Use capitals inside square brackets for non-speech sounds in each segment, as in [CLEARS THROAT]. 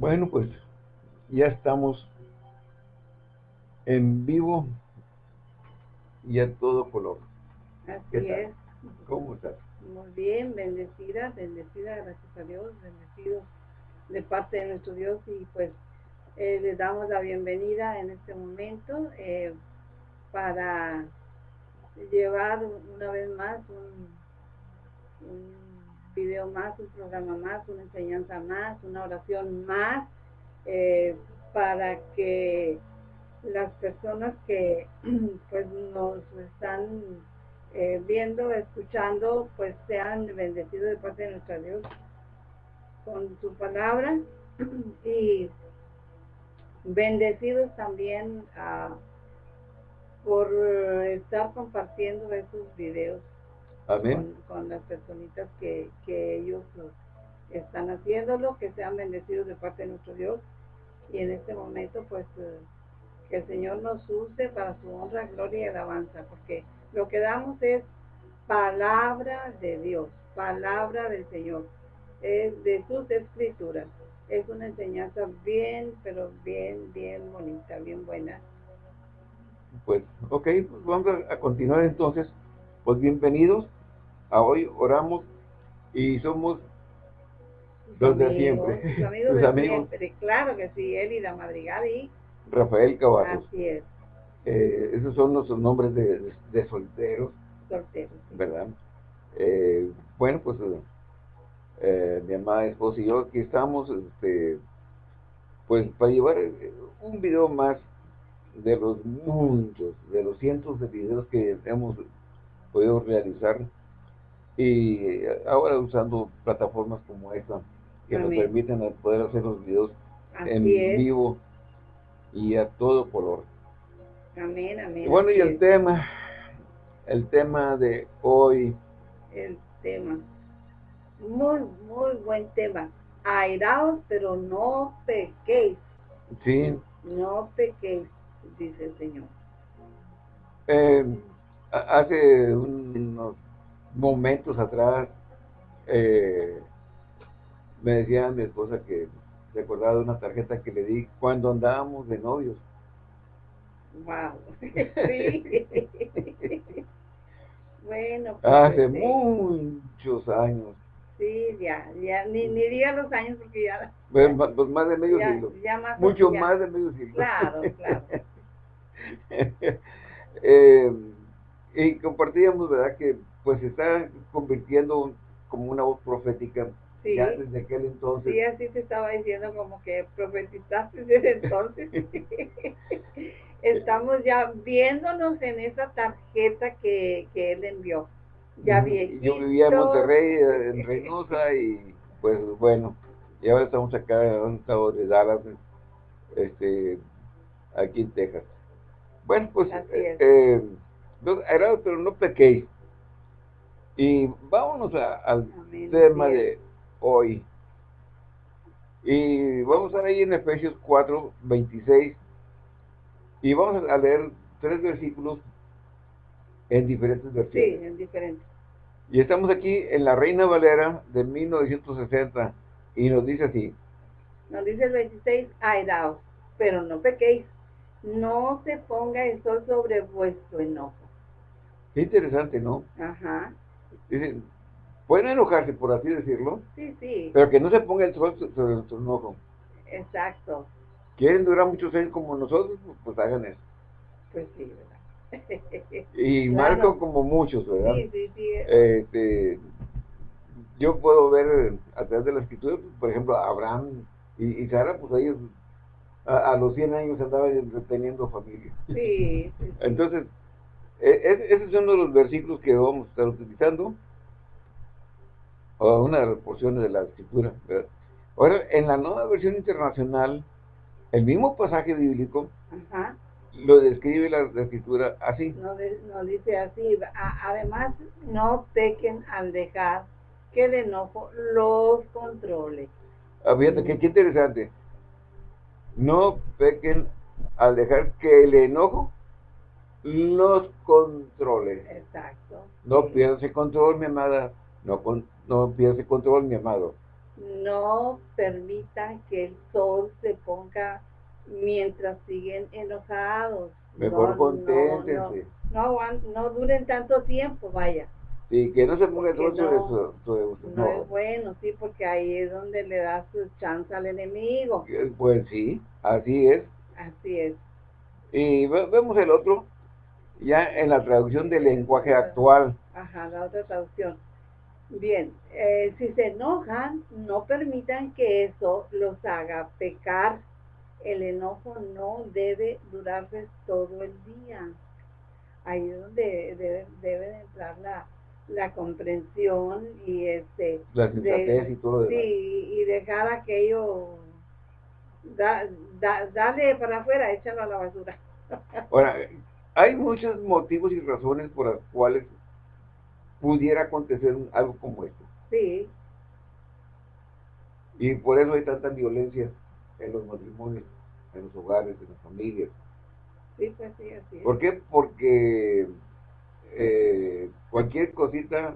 Bueno, pues ya estamos en vivo y a todo color. Así es. ¿Cómo estás? Muy bien, bendecida, bendecida, gracias a Dios, bendecido de parte de nuestro Dios y pues eh, les damos la bienvenida en este momento eh, para llevar una vez más un, un video más, un programa más, una enseñanza más, una oración más, eh, para que las personas que [CLEARS THROAT] pues nos están eh, viendo, escuchando, pues sean bendecidos de parte de nuestro Dios con su palabra [CLEARS THROAT] y bendecidos también ah, por estar compartiendo esos videos con, las personitas que, que ellos están haciéndolo, que sean bendecidos de parte de nuestro Dios y en este momento pues eh, que el Señor nos use para su honra, gloria y alabanza, porque lo que damos es palabra de Dios, palabra del Señor, es de sus escrituras. Es una enseñanza bien, pero bien, bien bonita, bien buena. Pues, ok, pues vamos a, continuar entonces. Pues bienvenidos a hoy, oramos y somos los de siempre. amigos [LAUGHS] de siempre, claro que sí, Elida Madrigal y Rafael Caballos. Así es. Eh, esos son nuestros nombres de, de, solteros. Solteros. ¿Verdad? Eh, bueno, pues eh, mi amada esposa y yo aquí estamos, este, pues para llevar un video más de los muchos, de los cientos de videos que hemos podido realizar y ahora usando plataformas como esta que nos permiten poder hacer los videos en vivo y a todo color. Amén, amén. Y bueno, y el tema, el tema de hoy. El tema. Muy, muy buen tema. Airaos, pero no pequéis. Sí. No pequéis, dice el Señor. Eh, hace unos momentos atrás, eh, me decía mi esposa que recordaba de una tarjeta que le di cuando andábamos de novios. Wow. [LAUGHS] Sí. [LAUGHS] bueno. Pues, Hace este, muchos años. Sí, ya, ya, ni, ni diga los años porque ya... Pues, pues más de medio siglo. Mucho más de medio siglo. Claro, claro. [LAUGHS] eh, y compartíamos, ¿verdad? Que pues se está convirtiendo como una voz profética Sí. Ya desde aquel entonces. Sí, así te estaba diciendo como que profetizaste [LAUGHS] desde entonces. [LAUGHS] Estamos ya viéndonos en esa tarjeta que, que él envió. Ya viejito. Yo vivía en Monterrey, en Reynosa, y pues bueno, y ahora estamos acá en un estado de Dallas, este, aquí en Texas. Bueno, pues, eh, eh pero no pequé. Y vámonos al tema de hoy. Y vamos a ahí en Efesios 4, 26. Y vamos a leer tres versículos en diferentes versiones. Sí, en diferentes. Y estamos aquí en la Reina Valera de 1960 y nos dice así. Nos dice el 26, airaos, pero no pequéis, no se ponga el sol sobre vuestro enojo. Qué interesante, ¿no? Ajá. Dice, Pueden enojarse, por así decirlo. Sí, sí. Pero que no se ponga el sol sobre nuestro enojo. Exacto. ¿Quieren durar muchos años como nosotros? Pues hagan eso. Pues sí, ¿verdad? y Marco como muchos, ¿verdad? Sí, sí, sí. Este, yo puedo ver a través de la escritura, por ejemplo, Abraham y, Sara, pues ellos a, los 100 años andaban teniendo familia. Sí, sí, Entonces, ese es uno de los versículos que vamos a estar utilizando o una de las porciones de la escritura. Ahora, en la nueva versión internacional, el mismo pasaje bíblico lo describe la, escritura así. No, dice así. además, no pequen al dejar que el enojo los controle. Ah, fíjate, qué, interesante. No pequen al dejar que el enojo los controle. Exacto. No pierdas el control, mi amada. No, no pierde control, mi amado. no permitan que el sol se ponga mientras siguen enojados. Mejor no, conténtense. No, no, duren tanto tiempo, vaya. Sí, que no se ponga el sol no, no, es bueno, sí, porque ahí es donde le da su chance al enemigo. Pues sí, así es. Así es. Y vemos el otro, ya en la traducción del lenguaje actual. Ajá, la otra traducción. Bien, eh, si se enojan, no permitan que eso los haga pecar. El enojo no debe durarles todo el día. Ahí es donde debe, debe entrar la, la comprensión y este la y todo sí y dejar aquello da, dale para afuera échalo a la basura ahora hay muchos motivos y razones por las cuales pudiera acontecer algo como esto. Sí. Y por eso hay tanta violencia en los matrimonios, en los hogares, en las familias. Sí, pues sí, así ¿Por qué? Porque eh, cualquier cosita,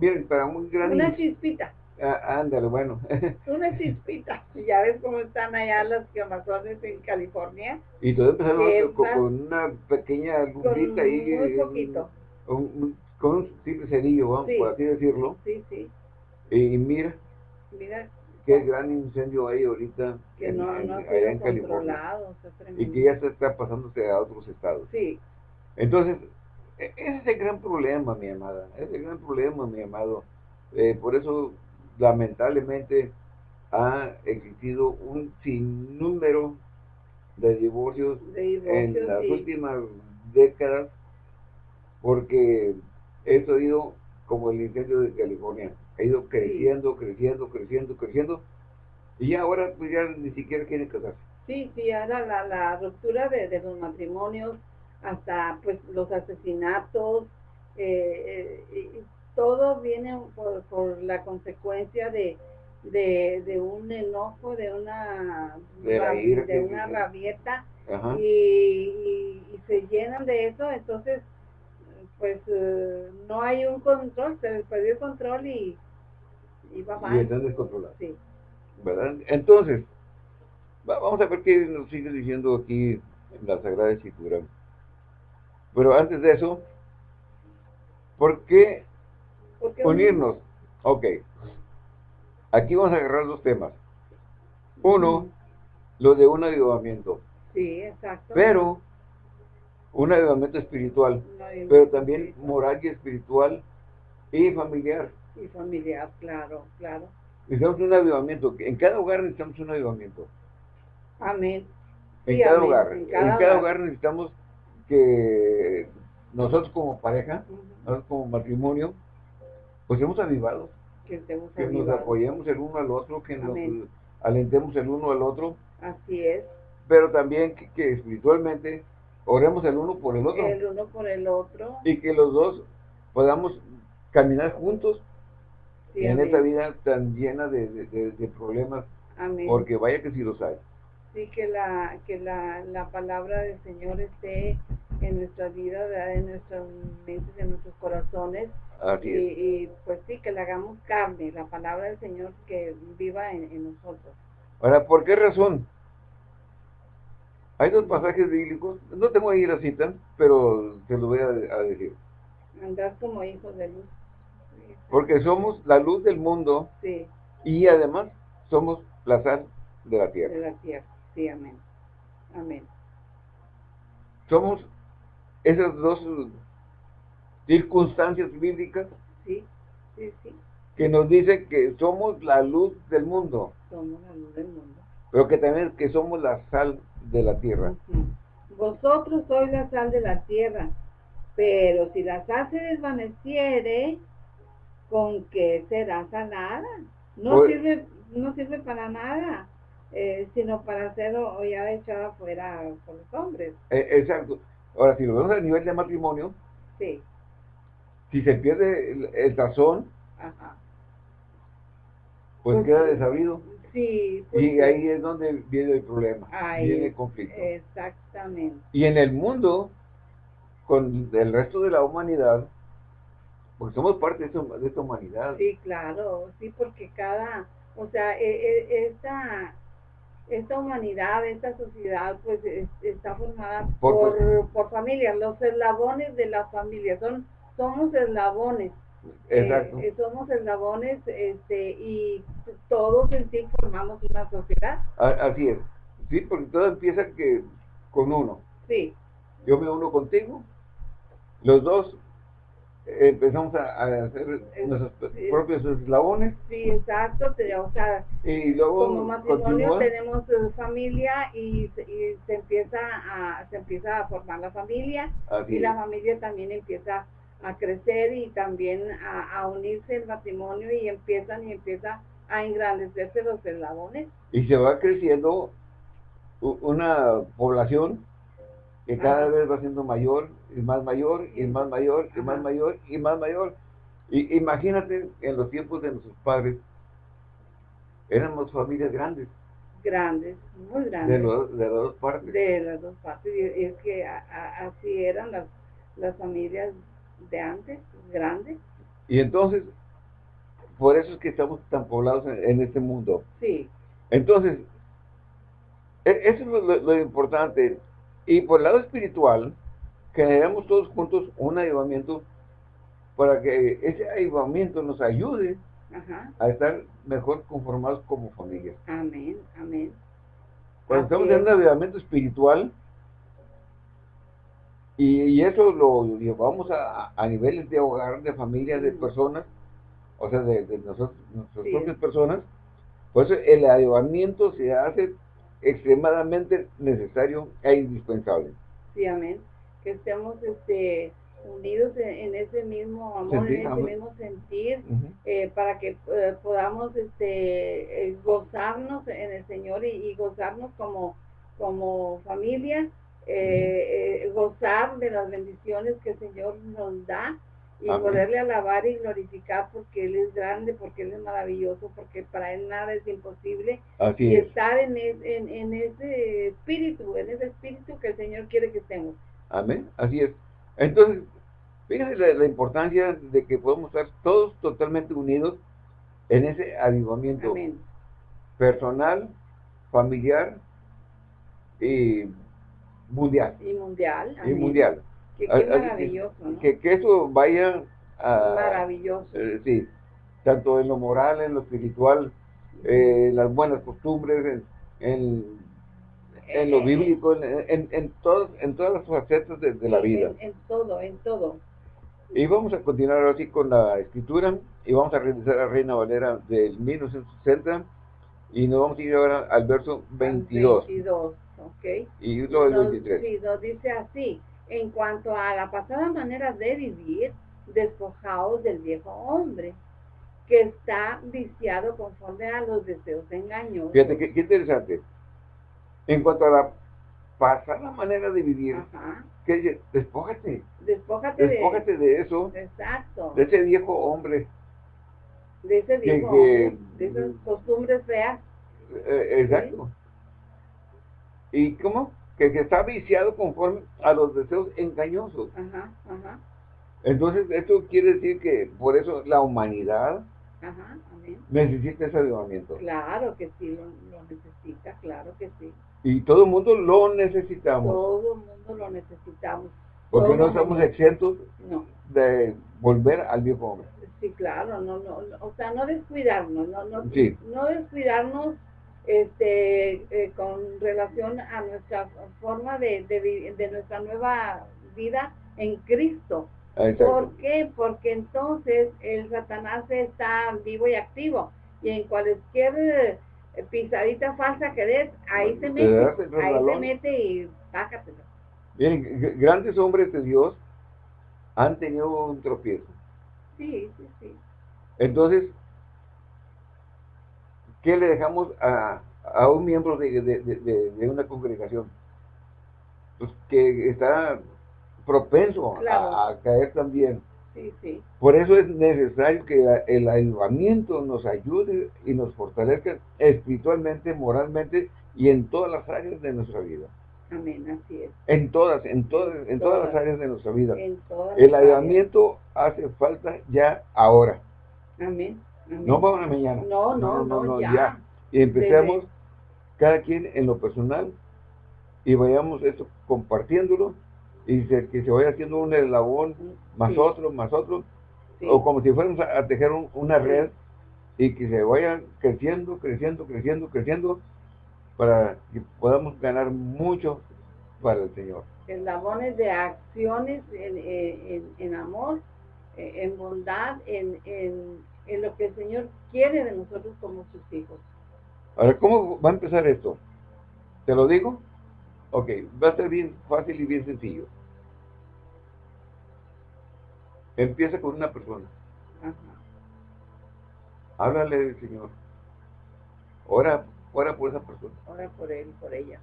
miren, para muy grande... Una chispita. Ah, ándale, bueno. [LAUGHS] Una chispita. Ya ves cómo están allá las quemazones en California. Y todo empezó con, una pequeña lumbrita ahí. Muy poquito. Un, con un simple cerillo, vamos, por así decirlo. Sí, sí. Y mira, mira qué gran incendio hay ahorita que en, no, no allá en California. Y que ya se está pasándose a otros estados. Sí. Entonces, e, ese es el gran problema, mi amada. Ese es el gran problema, mi amado. Eh, por eso, lamentablemente, ha existido un sinnúmero de divorcios, en las últimas décadas porque esto ha ido como el incendio de California, ha ido creciendo, creciendo, creciendo, creciendo, y ahora pues ya ni siquiera quieren casarse. Sí, sí, ahora la, la ruptura de, los matrimonios, hasta pues los asesinatos, eh, eh, todo viene por, la consecuencia de, de, un enojo, de una, de, una rabieta, y, se llenan de eso, entonces pues eh, no hay un control, se les perdió el control y, y va mal. Y están descontrolados. Sí. ¿Verdad? Entonces, vamos a ver qué nos sigue diciendo aquí en la Sagrada Escritura. Pero antes de eso, ¿por qué, unirnos? Ok. Aquí vamos a agarrar dos temas. Uno, lo de un avivamiento. Sí, exacto. Pero un avivamiento espiritual, pero también moral y espiritual y familiar. Y familiar, claro, claro. Necesitamos un avivamiento. En cada hogar necesitamos un avivamiento. Amén. En, cada, Hogar, en cada, hogar. necesitamos que nosotros como pareja, nosotros como matrimonio, pues hemos avivado. Que, nos apoyemos el uno al otro, que nos alentemos el uno al otro. Así es. Pero también que espiritualmente oremos el uno por el otro. El uno por el otro. Y que los dos podamos caminar juntos en esta vida tan llena de, problemas. Amén. Porque vaya que sí los hay. Sí, que la, que la, la palabra del Señor esté en nuestra vida, en nuestras mentes, en nuestros corazones. Así y, y, pues sí, que la hagamos carne, la palabra del Señor que viva en, en nosotros. Ahora, ¿por qué razón? Hay dos pasajes bíblicos, no tengo ahí la cita, pero te lo voy a, decir. Andar como hijos de luz. Porque somos la luz del mundo sí. y además somos la sal de la tierra. De la tierra, sí, amén. Amén. Somos esas dos circunstancias bíblicas sí, sí, sí. que nos dicen que somos la luz del mundo. Somos la luz del mundo. Pero que también que somos la sal de la tierra. Vosotros sois la sal de la tierra, pero si la sal se desvaneciere, ¿con qué será salada? No pues sirve, no sirve para nada, eh, sino para ser o ya echada afuera por los hombres. Eh, exacto. Ahora, si lo vemos a nivel de matrimonio, sí. Si se pierde el, tazón, pues, pues queda desabrido. Sí, y ahí es donde viene el problema, viene el conflicto. Exactamente. Y en el mundo, con el resto de la humanidad, pues somos parte de, esta humanidad. Sí, claro, sí, porque cada, O sea, e, e, esta, esta humanidad, esta sociedad, pues está formada por, por, familias, los eslabones de la familia, son, somos eslabones. Exacto. Eh, somos eslabones este, y todos en sí formamos una sociedad. Así es. Sí, porque todo empieza que con uno. Sí. Yo me uno contigo, los dos empezamos a, hacer nuestros propios eslabones. Sí, exacto, o sea, y luego como matrimonio tenemos eh, familia y, y, se empieza a se empieza a formar la familia y la familia también empieza a crecer y también a, a, unirse el matrimonio y empiezan y empieza a engrandecerse los eslabones. Y se va creciendo una población que cada vez va siendo mayor y más mayor y más mayor y más mayor y más mayor. Y imagínate en los tiempos de nuestros padres, éramos familias grandes. Grandes, muy grandes. De, los, de las dos partes. De las dos partes. Y es que así eran las, las familias de antes, grandes. Y entonces, por eso es que estamos tan poblados en, este mundo. Sí. Entonces, e, eso es lo importante. Y por el lado espiritual, generamos todos juntos un avivamiento para que ese avivamiento nos ayude a estar mejor conformados como familia. Amén, amén. Cuando estamos en un avivamiento espiritual, y, eso lo llevamos a, a, niveles de hogar, de familias, de personas, o sea, de, nosotros, nuestras propias personas, pues el avivamiento se hace extremadamente necesario e indispensable. Sí, amén. Que estemos este, unidos en, ese mismo amor, en ese mismo sentir, eh, para que eh, podamos este, eh, gozarnos en el Señor y, gozarnos como, como familia, gozar de las bendiciones que el Señor nos da y poderle alabar y glorificar porque Él es grande, porque Él es maravilloso, porque para Él nada es imposible. y estar en, en, ese espíritu, en ese espíritu que el Señor quiere que estemos. Amén, así es. Entonces, fíjense la, importancia de que podemos estar todos totalmente unidos en ese avivamiento personal, familiar y mundial. Y mundial. Y mundial. Que, maravilloso, que, que, eso vaya a... Maravilloso. Eh, sí, tanto en lo moral, en lo espiritual, eh, las buenas costumbres, en, en, lo eh, bíblico, en, en, todos, en todas las facetas de, la vida. En, todo, en todo. Y vamos a continuar así con la escritura y vamos a regresar a Reina Valera del 1960 y nos vamos a ir ahora al verso 22. 22, ok. Y luego el 23. Sí, nos dice así en cuanto a la pasada manera de vivir, despojados del viejo hombre, que está viciado conforme a los deseos engañosos. Fíjate, qué, interesante. En cuanto a la pasada manera de vivir, ¿qué dice? Despójate. Despójate, de, eso. Exacto. De ese viejo hombre. De ese viejo hombre, de esas costumbres feas. Eh, exacto. ¿Y cómo? que, está viciado conforme a los deseos engañosos. Ajá, ajá. Entonces, esto quiere decir que por eso la humanidad necesita ese avivamiento. Claro que sí, lo, necesita, claro que sí. Y todo el mundo lo necesitamos. Todo el mundo lo necesitamos. Porque no estamos exentos de volver al viejo hombre. Sí, claro, no, no, o sea, no descuidarnos, no, no, no descuidarnos este, eh, con relación a nuestra forma de, de, nuestra nueva vida en Cristo. ¿Por qué? Porque entonces el Satanás está vivo y activo y en cualquier eh, pisadita falsa que des, ahí se mete, ahí se mete y bájatelo. Bien, grandes hombres de Dios han tenido un tropiezo. Sí, sí, sí. Entonces, ¿qué le dejamos a, a un miembro de, de, de, una congregación? Pues que está propenso a, caer también. Sí, sí. Por eso es necesario que el ayudamiento nos ayude y nos fortalezca espiritualmente, moralmente y en todas las áreas de nuestra vida. Amén, así es. En todas, en todas, en todas, las áreas de nuestra vida. el ayudamiento hace falta ya ahora. Amén. No para mañana. No, no, no, no, ya. Y empecemos cada quien en lo personal y vayamos eso compartiéndolo y que se vaya haciendo un eslabón más otro, más otro, o como si fuéramos a, tejer una red y que se vaya creciendo, creciendo, creciendo, creciendo para que podamos ganar mucho para el Señor. Eslabones de acciones en, en, amor, eh, en bondad, en, en lo que el Señor quiere de nosotros como sus hijos. Ahora, ¿cómo va a empezar esto? ¿Te lo digo? Ok, va a ser bien fácil y bien sencillo. Empieza con una persona. Ajá. Háblale del Señor. Ora, ora por esa persona. Ora por él, por ella.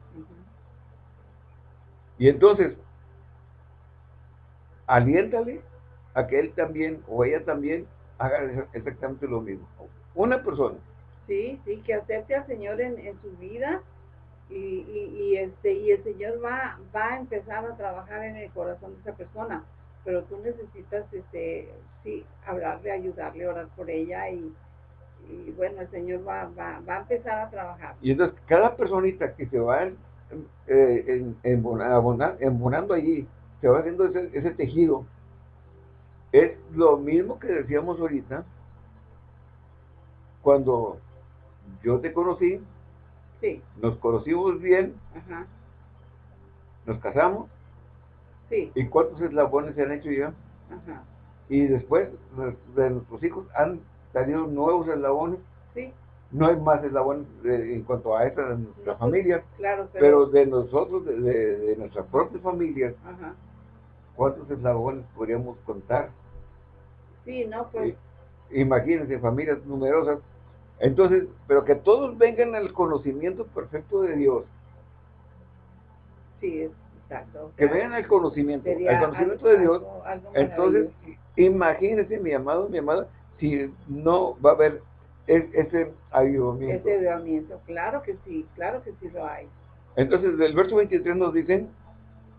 Y entonces, aliéntale a que él también o ella también haga exactamente lo mismo. Una persona. Sí, sí, que acepte al Señor en, en su vida y, y, este y el Señor va, va a empezar a trabajar en el corazón de esa persona pero tú necesitas este sí hablarle ayudarle orar por ella y, y bueno el Señor va, va, va, a empezar a trabajar y entonces cada personita que se va en, eh, embonando allí se va haciendo ese, ese tejido es lo mismo que decíamos ahorita cuando yo te conocí nos conocimos bien, nos casamos, ¿y cuántos eslabones se han hecho ya? Y después de nuestros hijos han salido nuevos eslabones. No hay más eslabones en cuanto a esta de nuestra familia, pero... de nosotros, de, nuestras propias familias, ¿cuántos eslabones podríamos contar? Sí, no, pues... Imagínense, familias numerosas, entonces, pero que todos vengan al conocimiento perfecto de Dios. Sí, exacto. Que vengan al conocimiento, al conocimiento de Dios. Entonces, imagínese, mi amado, mi amada, si no va a haber ese avivamiento. Ese avivamiento, claro que sí, claro que sí lo hay. Entonces, del verso 23 nos dicen...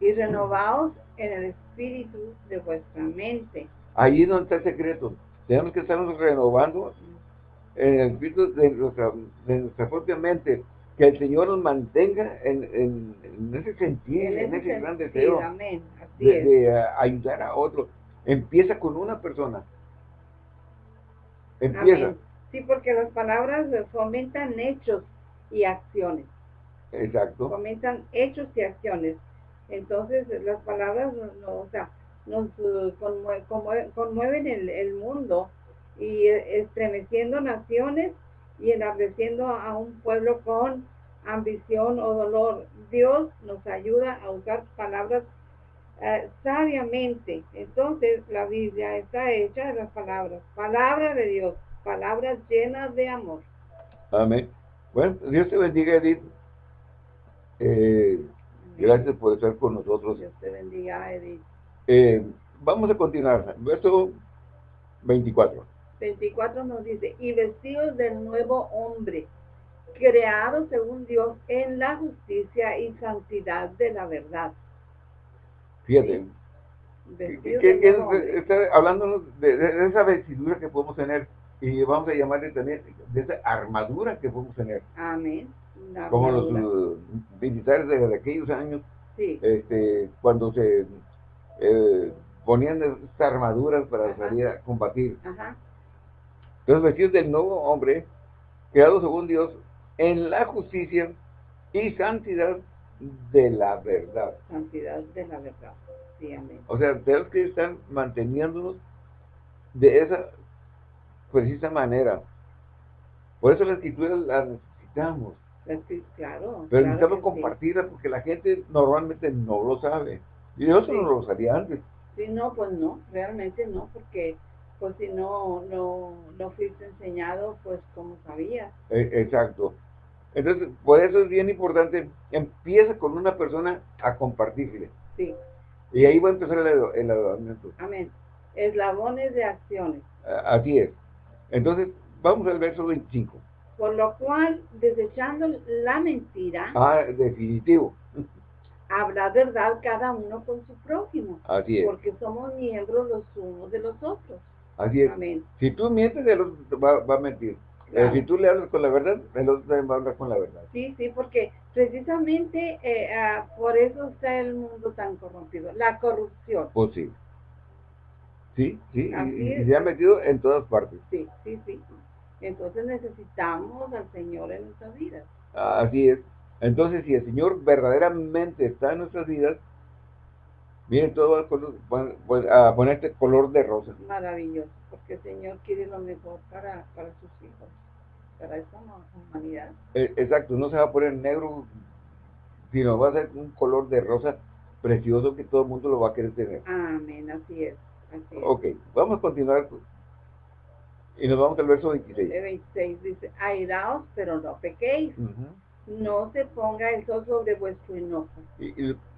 Y renovaos en el espíritu de vuestra mente. Ahí es donde está el secreto. Tenemos que estarnos renovando en el espíritu de nuestra, de nuestra propia mente, que el Señor nos mantenga en, en, ese sentido, en, ese, gran deseo de, ayudar a otro. Empieza con una persona. Empieza. Sí, porque las palabras fomentan hechos y acciones. Exacto. Fomentan hechos y acciones. Entonces, las palabras no, o sea, nos conmueven el, el mundo y estremeciendo naciones y enardeciendo a un pueblo con ambición o dolor. Dios nos ayuda a usar palabras eh, sabiamente. Entonces la Biblia está hecha de las palabras, palabra de Dios, palabras llenas de amor. Amén. Bueno, Dios te bendiga, Edith. Eh, gracias por estar con nosotros. Dios te bendiga, Edith. Eh, vamos a continuar. Verso 24. 24 nos dice, y vestidos del nuevo hombre, creado según Dios en la justicia y santidad de la verdad. Fíjate. está hablando de, esa vestidura que podemos tener y vamos a llamarle también de esa armadura que podemos tener. Amén. Como los uh, militares de, aquellos años, este, cuando se eh, ponían estas armaduras para salir a combatir. Ajá. Los vestidos del nuevo hombre, creado según Dios, en la justicia y santidad de la verdad. Santidad de la verdad. Sí, amén. O sea, tenemos que estar manteniéndonos de esa precisa manera. Por eso la escritura la necesitamos. claro. Pero necesitamos compartirla porque la gente normalmente no lo sabe. Y yo no lo sabía antes. Sí, no, pues no, realmente no, porque pues si no, no, no fuiste enseñado, pues como sabías. E, exacto. Entonces, por eso es bien importante, empieza con una persona a compartirle. Sí. Y ahí va a empezar el, el Amén. Eslabones de acciones. Así es. Entonces, vamos al verso 25. Por lo cual, desechando la mentira. Ah, definitivo. Habrá verdad cada uno con su prójimo. Así es. Porque somos miembros los unos de los otros. Así es. Si tú mientes, el otro va, a mentir. Eh, si tú le hablas con la verdad, el otro también va a hablar con la verdad. Sí, sí, porque precisamente eh, ah, por eso está el mundo tan corrompido. La corrupción. Pues sí. Sí, sí, y, se ha metido en todas partes. Sí, sí, sí. Entonces necesitamos al Señor en nuestras vidas. Así es. Entonces, si el Señor verdaderamente está en nuestras vidas, viene todo a ponerte color de rosa. Maravilloso, porque el Señor quiere lo mejor para, sus hijos, para esta humanidad. Eh, exacto, no se va a poner negro, sino va a ser un color de rosa precioso que todo el mundo lo va a querer tener. Amén, así es. Ok, vamos a continuar y nos vamos al verso 26. El 26 dice, airaos, pero no pequéis. No se ponga el sol sobre vuestro enojo.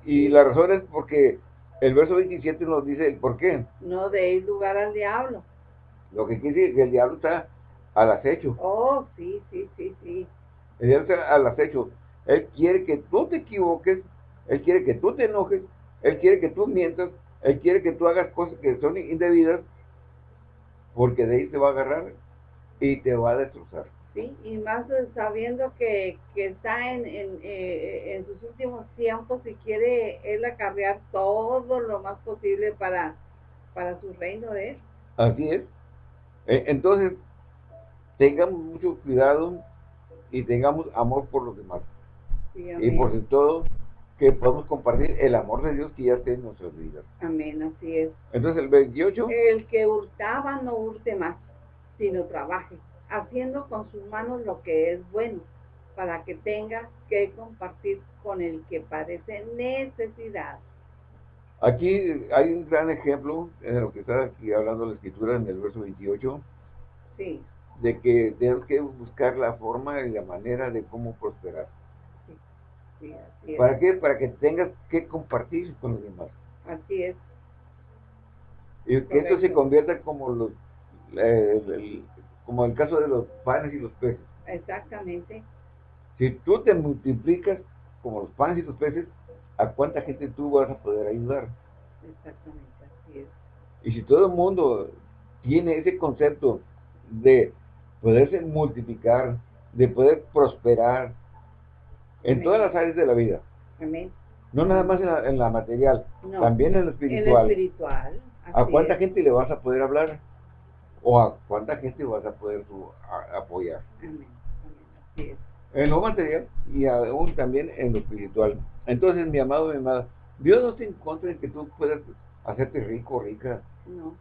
Y, la razón es porque el verso 27 nos dice el por qué. No deis lugar al diablo. Lo que quiere decir que el diablo está al acecho. Oh, sí, sí, sí, sí. El diablo está al acecho. Él quiere que tú te equivoques, él quiere que tú te enojes, él quiere que tú mientas, él quiere que tú hagas cosas que son indebidas, porque de ahí te va a agarrar y te va a destrozar. Sí, y más sabiendo que, está en, eh, en, sus últimos tiempos y quiere él acarrear todo lo más posible para, para su reino de él. Así es. E, entonces, tengamos mucho cuidado y tengamos amor por los demás. y por todo, que podamos compartir el amor de Dios que ya está en nuestras vidas. Amén, así es. Entonces el 28. El que hurtaba no hurte más, sino trabaje, haciendo con sus manos lo que es bueno, para que tenga que compartir con el que padece necesidad. Aquí hay un gran ejemplo en lo que está aquí hablando la escritura en el verso 28. Sí. De que tenemos que buscar la forma y la manera de cómo prosperar. ¿Para qué? Para que tengas que compartir con los demás. Así es. Y que esto se convierta como los eh, el, como el caso de los panes y los peces. Exactamente. Si tú te multiplicas como los panes y los peces, ¿a cuánta gente tú vas a poder ayudar? Exactamente, así es. Y si todo el mundo tiene ese concepto de poderse multiplicar, de poder prosperar, en todas las áreas de la vida. Amén. No nada más en la, material, también en lo espiritual. En espiritual. ¿A cuánta gente le vas a poder hablar? ¿O a cuánta gente vas a poder apoyar? Amén. Así es. En lo material y aún también en lo espiritual. Entonces, mi amado, mi amada, Dios no te encuentra en que tú puedas hacerte rico rica. No.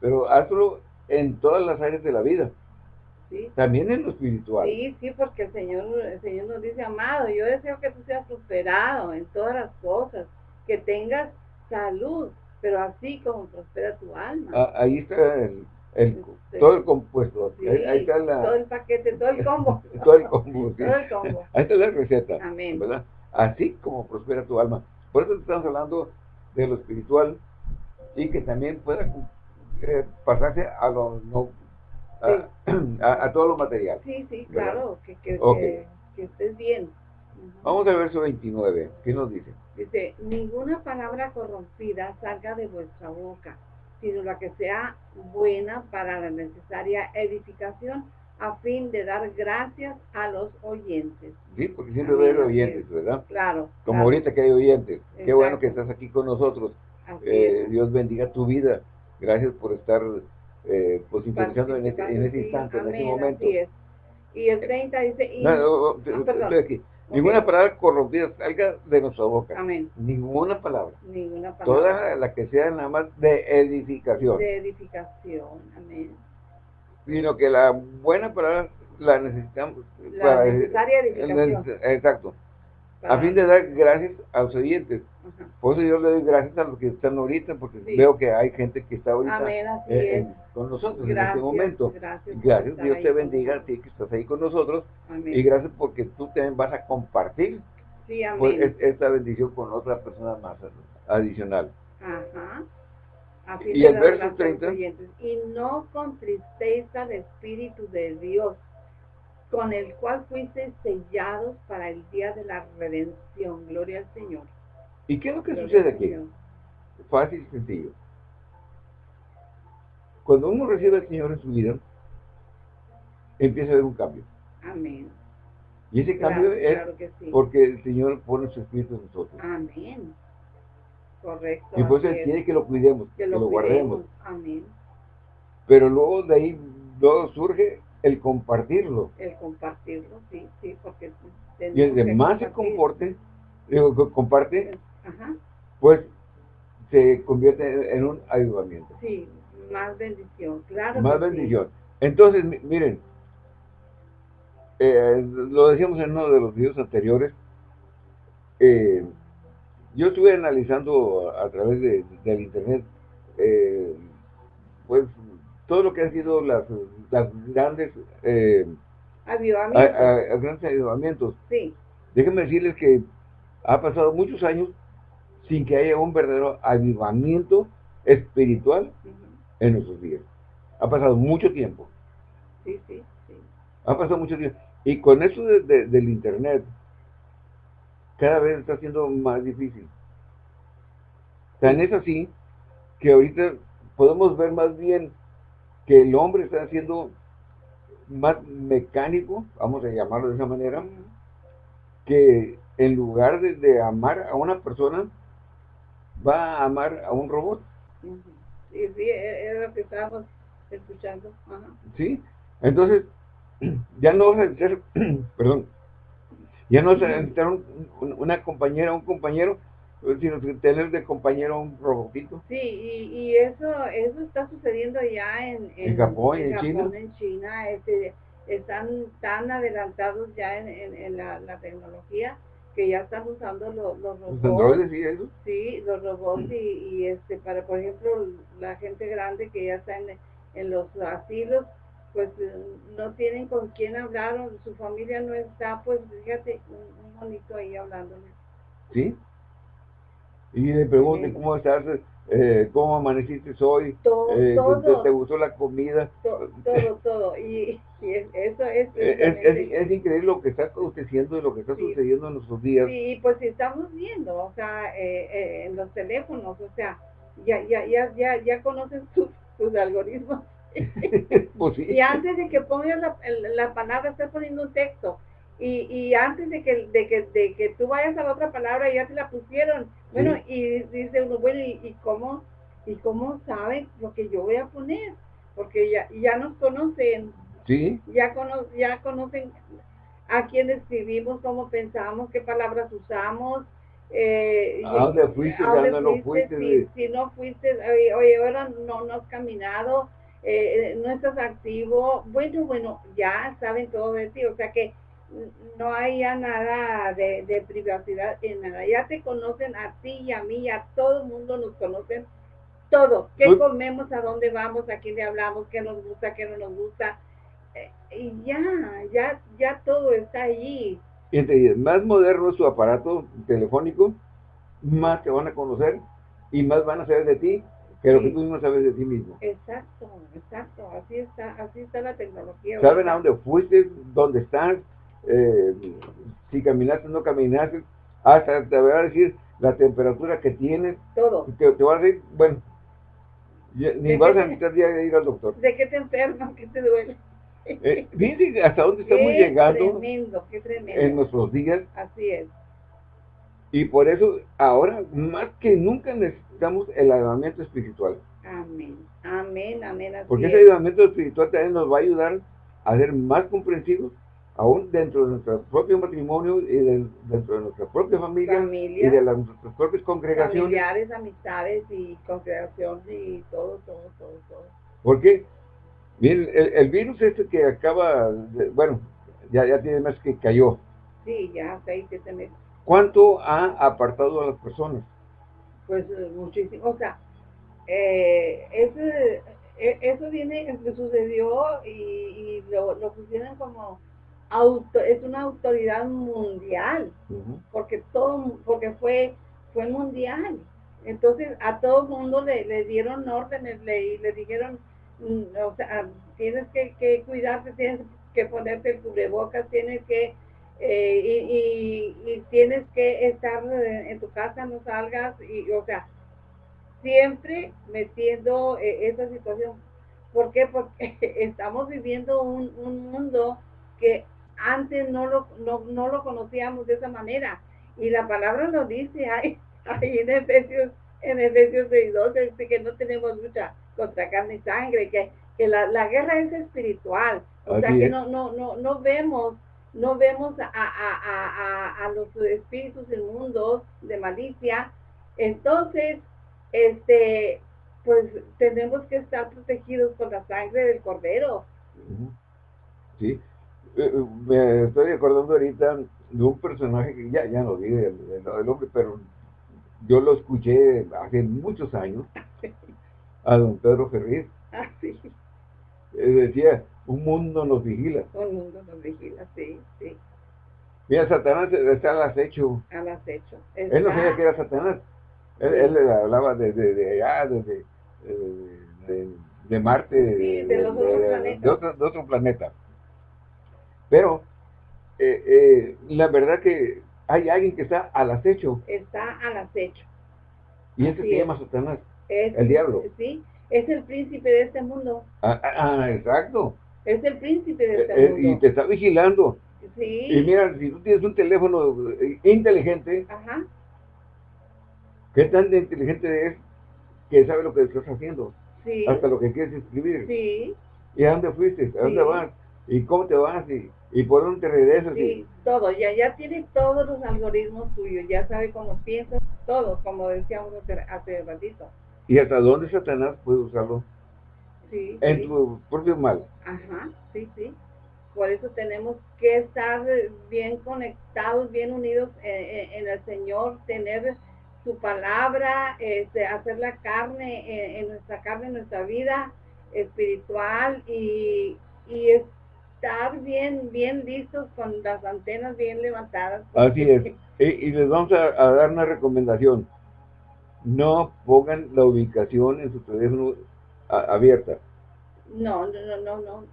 Pero hazlo en todas las áreas de la vida. También en lo espiritual. Sí, sí, porque el Señor, el Señor nos dice, amado, yo deseo que tú seas prosperado en todas las cosas, que tengas salud, pero así como prospera tu alma. Ah, ahí está el, este, todo el compuesto. ahí, está la, todo el paquete, todo el combo. [LAUGHS] todo el combo, Todo el combo. Ahí está la receta. Amén. ¿verdad? Así como prospera tu alma. Por eso estamos hablando de lo espiritual y que también pueda eh, pasarse a lo no a, [CLEARS THROAT] todo lo material. Sí, sí, claro, que, que, estés bien. Vamos al verso 29, ¿qué nos dice? Dice, ninguna palabra corrompida salga de vuestra boca, sino la que sea buena para la necesaria edificación, a fin de dar gracias a los oyentes. Sí, porque siempre hay oyentes, ¿verdad? Claro. Como ahorita que hay oyentes. Qué bueno que estás aquí con nosotros. Eh, Dios bendiga tu vida. Gracias por estar eh, pues interesando en, este, en ese instante, en ese momento. Y el 30 dice... Y, no, estoy aquí. Ninguna palabra corrompida salga de nuestra boca. Amén. Ninguna palabra. Ninguna palabra. Toda la que sea nada más de edificación. De edificación. Amén. Sino que la buena palabra la necesitamos. La para, necesaria edificación. Exacto a fin de dar gracias a los oyentes. Por eso yo le doy gracias a los que están ahorita, porque veo que hay gente que está ahorita eh, con nosotros en este momento. Gracias, Dios te bendiga a ti que estás ahí con nosotros. Y gracias porque tú también vas a compartir pues, esta bendición con otra persona más adicional. Ajá. y el verso 30. Y no contristéis al Espíritu de Dios con el cual fuiste sellados para el día de la redención. Gloria al Señor. ¿Y qué es lo que sucede aquí? Fácil y sencillo. cuando uno recibe al Señor en su vida, empieza a haber un cambio. Amén. Y ese cambio es porque el Señor pone su espíritu en nosotros. Amén. Correcto. Eso Él quiere que lo cuidemos, que lo, guardemos. Amén. Pero luego de ahí luego surge el compartirlo. El compartirlo, sí, sí, porque... Y el de más se comporte, digo, comparte, pues se convierte en un ayudamiento. Sí, más bendición, claro. Más bendición. Entonces, miren, eh, lo decíamos en uno de los videos anteriores, eh, yo estuve analizando a, través de, del internet, eh, pues, todo lo que han sido las, las grandes avivamientos. grandes avivamientos. Sí. Déjenme decirles que ha pasado muchos años sin que haya un verdadero avivamiento espiritual en nuestros días. Ha pasado mucho tiempo. Sí, sí, sí. Ha pasado mucho tiempo. Y con eso del Internet, cada vez está siendo más difícil. Tan es así que ahorita podemos ver más bien que el hombre está siendo más mecánico, vamos a llamarlo de esa manera, que en lugar de, amar a una persona, va a amar a un robot. Sí, sí, e, es lo que estábamos escuchando. Sí, entonces [CLEARS THROAT] ya no vas a [CLEARS THROAT] perdón, ya no vas a necesitar una compañera, un compañero, sino tener de compañero un robotito. Sí, y, y eso eso está sucediendo ya en, en, Japón, en, China. En China este, están tan adelantados ya en, la, tecnología que ya están usando los, los robots. sí, eso? Sí, los robots y, y, este para, por ejemplo, la gente grande que ya está en, en los asilos, pues no tienen con quién hablar, o su familia no está, pues fíjate, un, bonito ahí hablándole. ¿Sí? Y le pregunten cómo estás, eh, cómo amaneciste hoy, todo, eh, todo, te, gustó la comida. todo, todo. Y, eso es es, es, increíble lo que está aconteciendo y lo que está sucediendo en nuestros días. Sí, pues estamos viendo, o sea, eh, eh, en los teléfonos, o sea, ya, ya, ya, ya, ya conocen [LAUGHS] sus, sus algoritmos [LAUGHS] Pues y antes de que pongas la, la, palabra, estás poniendo un texto. Y, y antes de que, de, que, de que tú vayas a la otra palabra, ya te la pusieron. Bueno, y dice uno, bueno, ¿y, cómo, ¿y cómo saben lo que yo voy a poner? Porque ya, ya nos conocen. Sí. Ya, cono, ya conocen a quién escribimos, cómo pensamos, qué palabras usamos. Eh, ¿A dónde fuiste? ¿A dónde no fuiste? Si, si, no fuiste, oye, ahora no, no has caminado, eh, no estás activo, bueno, bueno, ya saben todo de ti, o sea que no hay ya nada de, privacidad en nada, ya te conocen a ti y a mí, a todo el mundo nos conocen. Todo, qué comemos, a dónde vamos, a quién le hablamos, qué nos gusta, qué no nos gusta, eh, y ya, ya, ya todo está allí. Entre más moderno es su aparato telefónico, más te van a conocer y más van a saber de ti que lo que tú no sabes de ti mismo. Exacto, exacto, así está, así está la tecnología. Saben a dónde fuiste, dónde estás, eh, si caminaste o no caminaste, hasta te voy a decir la temperatura que tienes. Todo. Te, te voy a decir, bueno, ni vas a necesitar día de ir al doctor. ¿De qué te enfermas? ¿Qué te duele? Eh, fíjense hasta dónde estamos llegando tremendo, qué tremendo. en nuestros días. Así es. Y por eso ahora más que nunca necesitamos el ayudamiento espiritual. Amén, amén, amén. Porque ese ayudamiento espiritual también nos va a ayudar a ser más comprensivos, aún dentro de nuestro propio matrimonio y dentro de nuestra propia familia, y de las, nuestras propias congregaciones. Familiares, amistades y congregaciones y todo, todo, todo, todo. Porque, miren, el, virus este que acaba, bueno, ya, ya tiene más que cayó. Sí, ya seis, siete meses. ¿Cuánto ha apartado a las personas? Pues eh, muchísimo. O sea, eh, ese, e, eso viene, sucedió y, lo, lo, pusieron como auto, es una autoridad mundial, porque todo, porque fue, fue mundial. Entonces a todo el mundo le, le dieron órdenes le, le dijeron, mm, o sea, tienes que, que cuidarte, tienes que ponerte el cubrebocas, tienes que eh, y, tienes que estar en tu casa, no salgas, y, o sea, siempre metiendo eh, esa situación. ¿Por qué? Porque [LAUGHS] estamos viviendo un, un mundo que antes no lo, no, no, lo conocíamos de esa manera. Y la palabra nos dice ahí, [LAUGHS] en Efesios, en Efesios 6.12, que no tenemos lucha contra carne y sangre, que, que la, la guerra es espiritual. O sea que no, no, no, no vemos, no vemos a, a, a, a los espíritus inmundos de malicia. Entonces, este, pues tenemos que estar protegidos con la sangre del cordero. Sí, me estoy acordando ahorita de un personaje que ya, ya no vive el, hombre, pero yo lo escuché hace muchos años, [LAUGHS] a don Pedro Ferriz. Ah, sí. Eh, decía, un mundo nos vigila. Un mundo nos vigila, sí, sí. Mira, Satanás está al acecho. Al acecho. Él no sabía que era Satanás. Él, le hablaba de, de, de allá, de, de, Marte, de, otro, de otro planeta. Pero eh, eh, la verdad que hay alguien que está al acecho. Está al acecho. Y ese se llama Satanás, el diablo. Sí, es el príncipe de este mundo. Ah, ah, ah exacto. Es el príncipe de este eh, mundo. Y te está vigilando. Sí. Y mira, si tú tienes un teléfono inteligente, Ajá. ¿qué tan inteligente es que sabe lo que estás haciendo? Sí. Hasta lo que quieres escribir. Sí. ¿Y a dónde fuiste? ¿A dónde vas? ¿Y cómo te vas? ¿Y, y por dónde te regresas? Sí, todo. Ya, ya tiene todos los algoritmos tuyos. Ya sabe cómo piensas, todo, como decíamos hace, ratito. ¿Y hasta dónde Satanás puede usarlo? Sí. En tu propio mal. Ajá, sí, sí. Por eso tenemos que estar bien conectados, bien unidos en, el Señor, tener su palabra, este, hacer la carne en, nuestra carne, en nuestra vida espiritual y, y estar bien, bien listos con las antenas bien levantadas. Así es. Y, les vamos a, dar una recomendación. No pongan la ubicación en su teléfono abierta. No, no, no, no, no.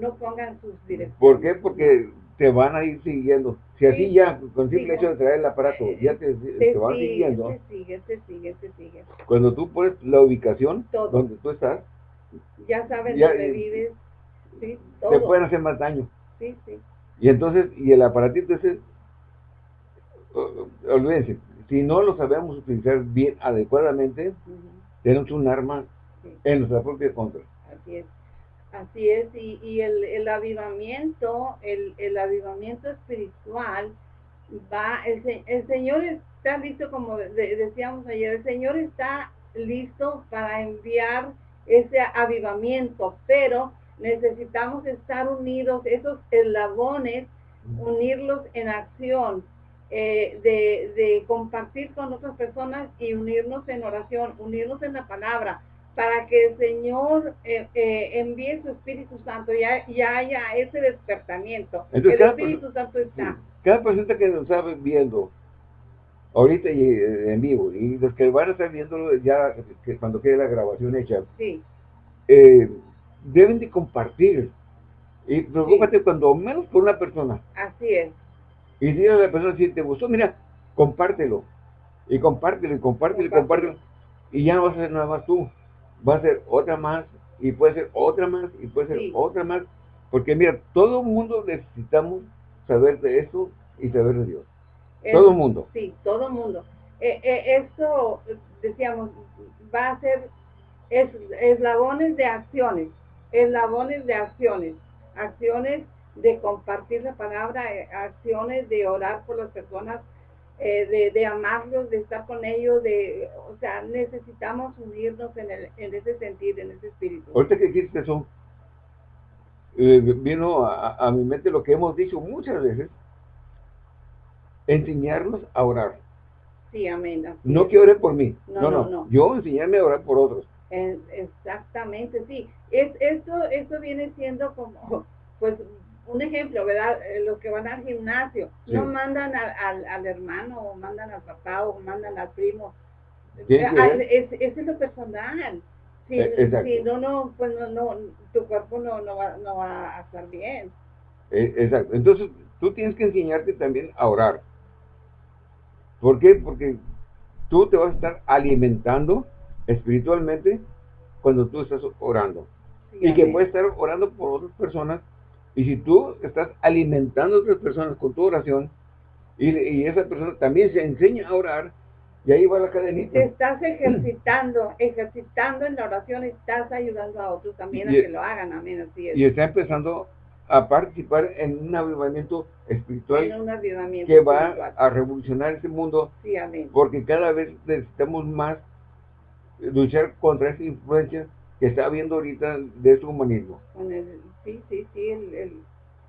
No pongan sus direcciones. ¿Por qué? Porque te van a ir siguiendo. Si así ya, con simple hecho de traer el aparato, ya te, te, van siguiendo. Te sigue, te sigue, te sigue. Cuando tú pones la ubicación donde tú estás, ya saben dónde vives, te pueden hacer más daño. Sí, sí. Y entonces, y el aparatito ese, olvídense, si no lo sabemos utilizar bien, adecuadamente, tenemos un arma en nuestra propia contra. Así es. Así es, y, y el, el, avivamiento, el, el, avivamiento espiritual va, el, el Señor está listo, como decíamos ayer, el Señor está listo para enviar ese avivamiento, pero necesitamos estar unidos, esos eslabones, unirlos en acción, eh, de, de, compartir con otras personas y unirnos en oración, unirnos en la palabra, para que el Señor eh, eh, envíe su Espíritu Santo y, haya ese despertamiento. el Espíritu Santo está. Cada persona que nos está viendo, ahorita y en vivo, y los que van a estar viendo ya cuando quede la grabación hecha, sí deben de compartir. Y preocúpate cuando menos por una persona. Así es. Y dile a la persona, si te gustó, mira, compártelo. Y compártelo, y compártelo, y compártelo. Y ya no vas a ser nada más tú. Va a ser otra más, y puede ser otra más, y puede ser otra más. Porque mira, todo el mundo necesitamos saber de eso y saber de Dios. todo el mundo. Sí, todo el mundo. Eh, eh, esto, decíamos, va a ser es, eslabones de acciones eslabones de acciones, acciones de compartir la palabra, eh, acciones de orar por las personas, eh, de, amarlos, de estar con ellos, de, o sea, necesitamos unirnos en, el, en ese sentido, en ese espíritu. Ahorita que dijiste eso, eh, vino a, mi mente lo que hemos dicho muchas veces, enseñarnos a orar. Sí, amén. No que oren por mí, no no, no, yo enseñarme a orar por otros. Exactamente, sí. Es, esto, esto viene siendo como, [LAUGHS] pues, un ejemplo, ¿verdad? Eh, los que van al gimnasio, no mandan al, al, hermano, o mandan al papá, o mandan al primo. Es, es, lo personal. Si, eh, si no, no, pues no, no, tu cuerpo no, no, va, no va a estar bien. Eh, exacto. Entonces, tú tienes que enseñarte también a orar. ¿Por qué? Porque tú te vas a estar alimentando espiritualmente cuando tú estás orando. y que puede estar orando por otras personas. Y si tú estás alimentando a otras personas con tu oración, y, esa persona también se enseña a orar, y ahí va la cadenita. Te estás ejercitando, ejercitando en la oración, estás ayudando a otros también a que lo hagan, amén, así es. Y está empezando a participar en un avivamiento espiritual un que va a revolucionar este mundo. Sí, amén. Porque cada vez necesitamos más luchar contra esa influencia que está habiendo ahorita de su humanismo. Con el, sí, sí, sí, el, el,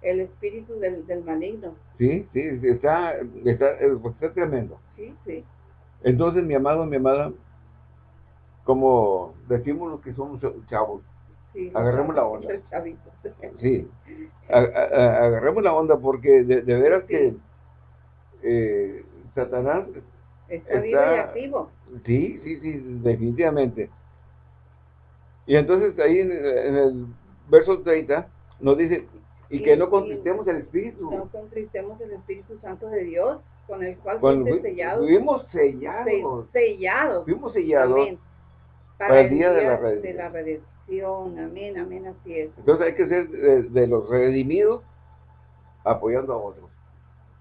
el espíritu del, del, maligno. Sí, sí, está, está, está tremendo. Sí, sí. Entonces, mi amado, mi amada, como decimos los que somos chavos, agarremos la onda. [LAUGHS] Sí, agarremos la onda porque de, veras que eh, Satanás está, vivo y activo. Sí, sí, sí, definitivamente. Y entonces ahí en, el verso 30 nos dice, y, que no contristemos el Espíritu. No contristemos el Espíritu Santo de Dios, con el cual fuimos sellados. Fuimos sellados. sellados. Fuimos sellados para, el día, de la redención. Amén, amén, así es. Entonces hay que ser de, los redimidos apoyando a otros.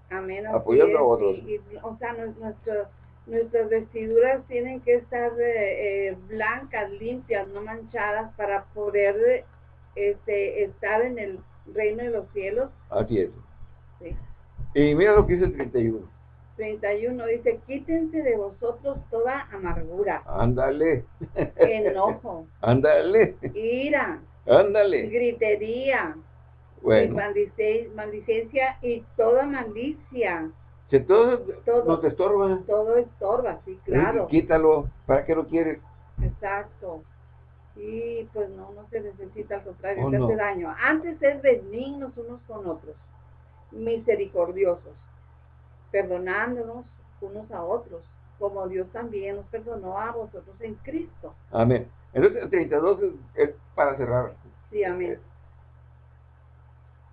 Amén, apoyando a otros. o sea, nuestras vestiduras tienen que estar eh, eh, blancas, limpias, no manchadas, para poder este, estar en el reino de los cielos. Así es. Sí. Y mira lo que dice el 31. 31 dice, quítense de vosotros toda amargura. Ándale. [LAUGHS] Enojo. Ándale. Ira. Ándale. Gritería. Bueno. maldicencia y toda malicia. Que todo, no te estorba. Todo estorba, sí, claro. quítalo. ¿Para qué lo quieres? Exacto. Y pues no, no se necesita, al contrario, oh, hace daño. Antes es benignos unos con otros, misericordiosos perdonándonos unos a otros, como Dios también nos perdonó a vosotros en Cristo. Amén. Entonces el 32 es, para cerrar. Sí, amén.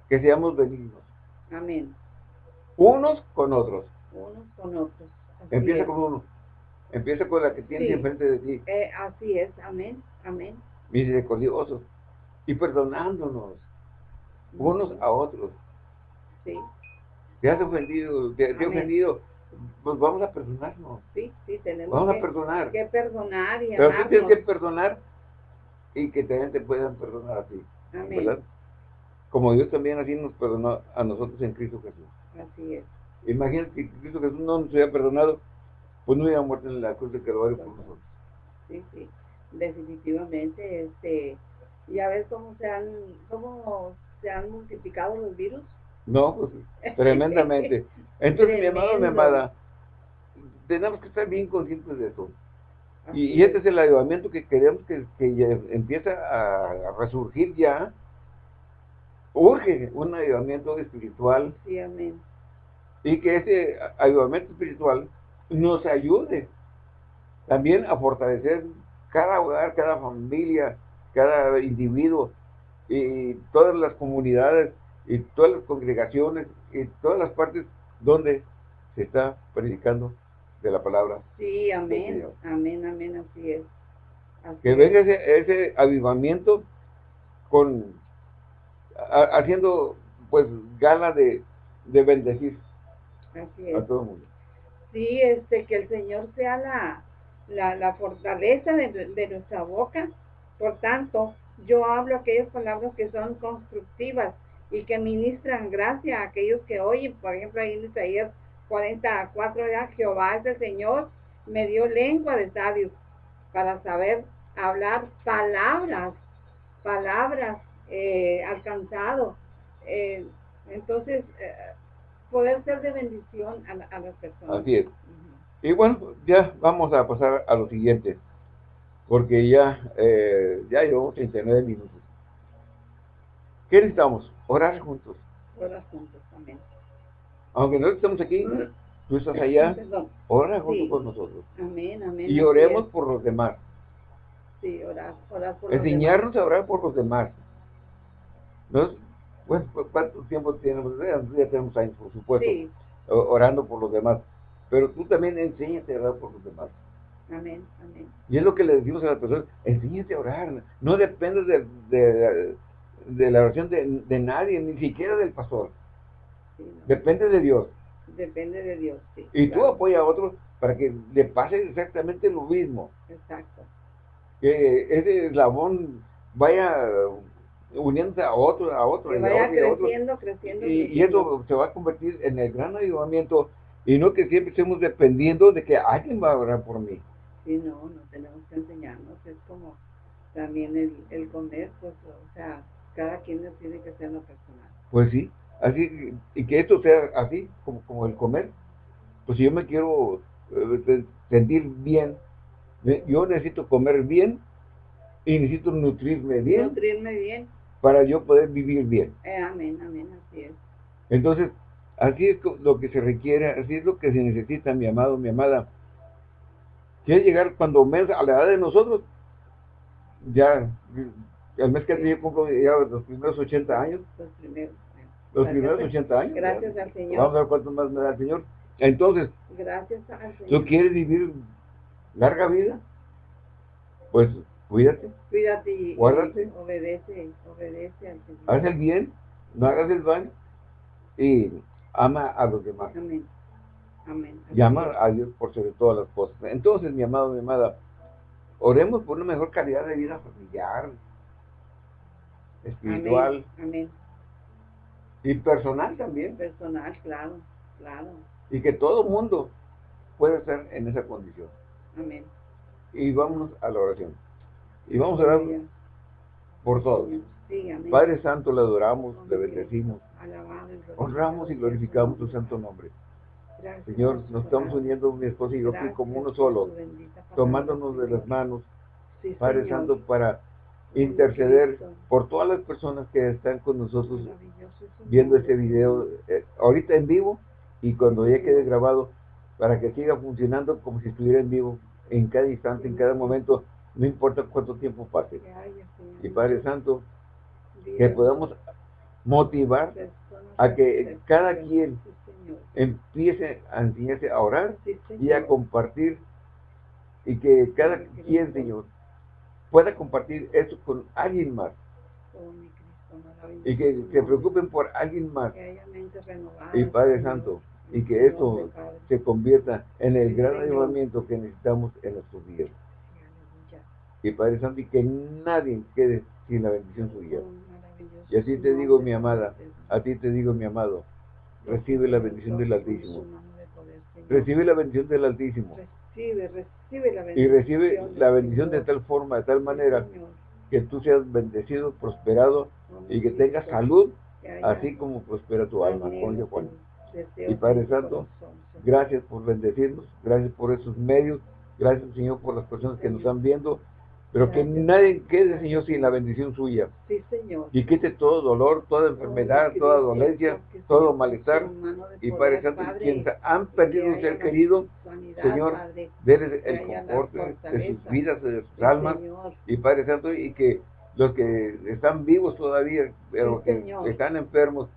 Que seamos benignos. Amén. Unos con otros. Unos con otros. Empieza con uno. Empieza con la que tienes enfrente de ti. Eh, así es. Amén. Amén. Misericordiosos. Y perdonándonos. Unos a otros. Sí te has ofendido, te, has ofendido, pues vamos a perdonarnos. Sí, sí, tenemos vamos que, a perdonar. que perdonar y Pero tú tienes que perdonar y que también te puedan perdonar a ti. ¿verdad? Como Dios también así nos perdonó a nosotros en Cristo Jesús. Así es. Imagínate que Cristo Jesús no nos hubiera perdonado, pues no hubiera muerto en la cruz de Calvario por nosotros. Sí, sí, definitivamente. Este, ya ves cómo se han, cómo se han multiplicado los virus no, pues, [LAUGHS] tremendamente. Entonces, mi amado, mi amada, tenemos que estar bien conscientes de eso. Y, este es el avivamiento que queremos que, que ya empieza a, resurgir ya. Urge un avivamiento espiritual. Sí, amén. Y que ese avivamiento espiritual nos ayude también a fortalecer cada hogar, cada familia, cada individuo y todas las comunidades y todas las congregaciones y todas las partes donde se está predicando de la palabra. Sí, amén, amén, amén, así es. que venga ese, avivamiento con haciendo pues gala de, bendecir a todo el mundo. Sí, este, que el Señor sea la, la, fortaleza de, de nuestra boca. Por tanto, yo hablo aquellas palabras que son constructivas, y que ministran gracia a aquellos que oyen. Por ejemplo, ahí en Isaías 44, ya Jehová es el Señor, me dio lengua de sabios para saber hablar palabras, palabras eh, alcanzado. Eh, entonces, eh, poder ser de bendición a, las personas. Así es. Y bueno, ya vamos a pasar a lo siguiente, porque ya, ya llevamos 39 minutos. ¿Qué necesitamos? Orar juntos. Orar juntos, amén. Aunque no estemos aquí, tú estás allá, [CLEARS THROAT] ora junto con nosotros. Amén, amén. Y oremos por los demás. Sí, orar, orar por Enseñarnos los demás. a orar por los demás. Bueno, ¿cuánto tiempo tenemos? Ya tenemos años, por supuesto, orando por los demás. Pero tú también enséñate a orar por los demás. Amén, amén. Y es lo que le decimos a la persona, enséñate a orar. No depende de, de, la oración de, nadie, ni siquiera del pastor. Depende de Dios. Depende de Dios, sí. Y tú apoyas a otros para que le pase exactamente lo mismo. Exacto. Que ese eslabón vaya uniéndose a otro, a otro, que vaya creciendo, creciendo, y, y, eso se va a convertir en el gran ayudamiento y no que siempre estemos dependiendo de que alguien va a orar por mí. Sí, no, no tenemos que enseñarnos, es como también el, el comer, pues, o sea, cada quien tiene que ser una personal. Pues sí, así, y que esto sea así, como, como el comer, pues si yo me quiero eh, sentir bien, yo necesito comer bien y necesito nutrirme bien. Nutrirme bien. Para yo poder vivir bien. Eh, amén, amén, así es. Entonces, así es lo que se requiere, así es lo que se necesita, mi amado, mi amada. Quiere llegar cuando menos a la edad de nosotros, ya, el mes que yo cumplo ya los primeros 80 años. Los primeros. Los primeros 80 años. Gracias al Señor. Vamos a ver cuánto más me da el Señor. Entonces, gracias al Señor. ¿tú quieres vivir larga vida? Pues cuídate. Cuídate y, guárdate. obedece, obedece al Señor. Haz el bien, no hagas el mal y ama a los demás. Amén. Amén. Llama a Dios por sobre todas las cosas. Entonces, mi amado, mi amada, oremos por una mejor calidad de vida familiar, espiritual. Amén. Y personal también. Personal, claro, claro. Y que todo mundo pueda estar en esa condición. Amén. Y vámonos a la oración. Y vamos a orar por todos. Padre Santo, le adoramos, le bendecimos. Honramos y glorificamos tu santo nombre. Señor, nos estamos uniendo mi esposa y yo como uno solo, tomándonos de las manos, Padre Santo, para interceder por todas las personas que están con nosotros viendo este video, eh, ahorita en vivo y cuando ya quede grabado, para que siga funcionando como si estuviera en vivo en cada instante, en cada momento, no importa cuánto tiempo pase. Y Padre Santo, que podamos motivar a que cada quien empiece a enseñarse a orar y a compartir y que cada quien, Señor, pueda compartir eso con alguien más. Y que se preocupen por alguien más. Y Padre Santo, y que esto se convierta en el gran ayudamiento que necesitamos en nuestros días. Y Padre Santo, y que nadie quede sin la bendición suya. Y así te digo, mi amada, a ti te digo, mi amado, recibe la bendición del Altísimo. Recibe la bendición del Altísimo. Recibe, recibe la bendición. Y recibe la bendición de tal forma, de tal manera, que tú seas bendecido, prosperado y que tengas salud, así como prospera tu alma. Juan. Y Padre Santo, gracias por bendecirnos, gracias por esos medios, gracias Señor por las personas que nos están viendo, pero que nadie quede, Señor, sin la bendición suya. Sí, Señor. Y quite todo dolor, toda enfermedad, toda dolencia, todo malestar. Y Padre Santo, quienes han perdido un ser querido, Señor, déles el confort de sus vidas, de sus almas. Y Padre Santo, y que los que están vivos todavía, pero que están enfermos,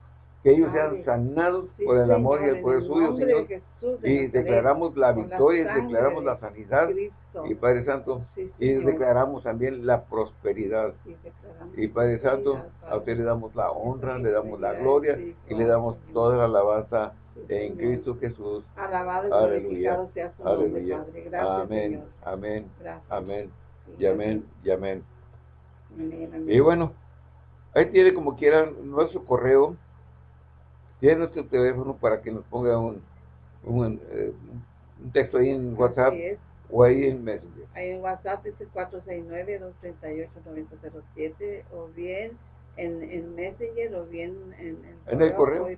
que ellos sean sanados por el amor y el poder suyo, Señor. y declaramos la victoria, declaramos la sanidad, y Padre Santo, y declaramos también la prosperidad. Y Padre Santo, a usted le damos la honra, le damos la gloria, y le damos toda la alabanza en Cristo Jesús. Aleluya. Aleluya. Amén, amén, amén, y amén, y amén. Y bueno, ahí tiene como quiera nuestro correo, tiene nuestro teléfono para que nos ponga un, un, eh, texto ahí en WhatsApp o ahí en Messenger. Ahí en WhatsApp es el 469-238-9007 o bien en, en, Messenger o bien en, en el correo.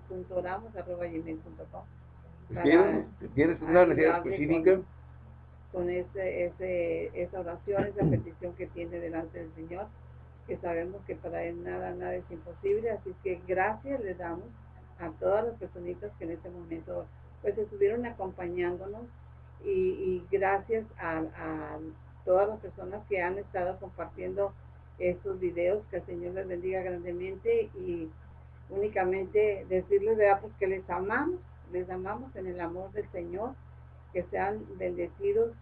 ¿Tienes una necesidad específica? Con, ese, ese, esa oración, esa petición que tiene delante del Señor, que sabemos que para Él nada, nada es imposible. Así que gracias le damos a todas las personitas que en este momento pues estuvieron acompañándonos y, gracias a, todas las personas que han estado compartiendo estos videos, que el Señor les bendiga grandemente y únicamente decirles, ¿verdad? Pues que les amamos, les amamos en el amor del Señor, que sean bendecidos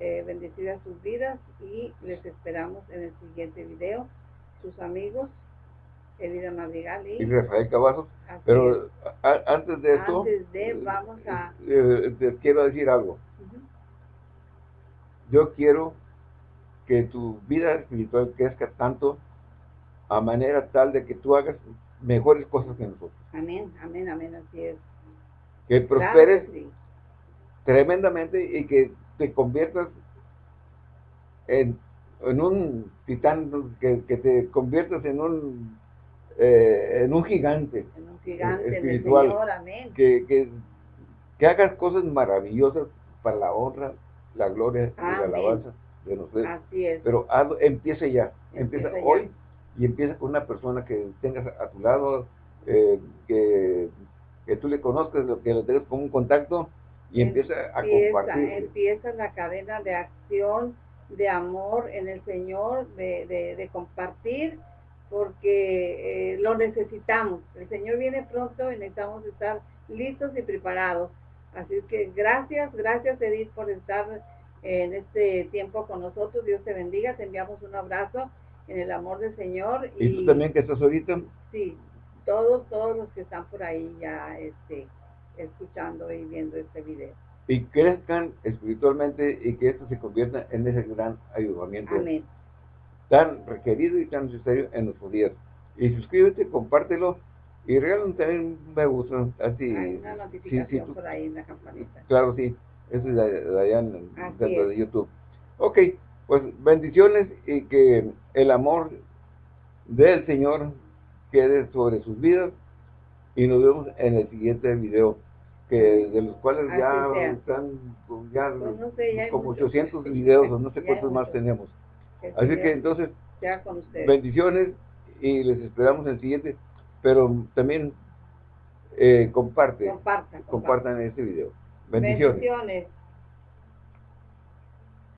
eh, bendecidas sus vidas y les esperamos en el siguiente video. Sus amigos, Elida Madrigal y, y Rafael Cavazos. Pero antes de esto, antes de, vamos a... Eh, te quiero decir algo. Yo quiero que tu vida espiritual crezca tanto a manera tal de que tú hagas mejores cosas que nosotros. Amén, amén, amén, así es. Que prosperes tremendamente y que te conviertas en, en un titán, que, que, te conviertas en un eh, en un gigante, en un gigante espiritual, Señor, amén. Que, que, que, hagas cosas maravillosas para la honra, la gloria y la alabanza de nosotros. Así es. Pero empiece ya, empieza, hoy y empieza con una persona que tengas a tu lado, eh, que, que, tú le conozcas, que lo tengas como un contacto y empieza, a compartir. Empieza la cadena de acción, de amor en el Señor, de, de, de compartir, porque eh, lo necesitamos. El Señor viene pronto y necesitamos estar listos y preparados. Así que gracias, gracias Edith por estar en este tiempo con nosotros. Dios te bendiga, te enviamos un abrazo en el amor del Señor. ¿Y, tú también que estás ahorita? Sí, todos, todos los que están por ahí ya este, escuchando y viendo este video. Y crezcan espiritualmente y que esto se convierta en ese gran ayudamiento. Amén. Tan requerido y tan necesario en nuestros días. Y suscríbete, compártelo y regálame también un me gusta. Así, Hay una notificación por ahí en la campanita. Claro, sí. Eso es de, allá dentro de YouTube. Ok, pues bendiciones y que el amor del Señor quede sobre sus vidas y nos vemos en el siguiente video que de los cuales ya están ya, pues como 800 [LAUGHS] videos o no sé cuántos más tenemos así que entonces bendiciones y les esperamos en el siguiente pero también eh, comparte compartan, compartan. este video. Bendiciones.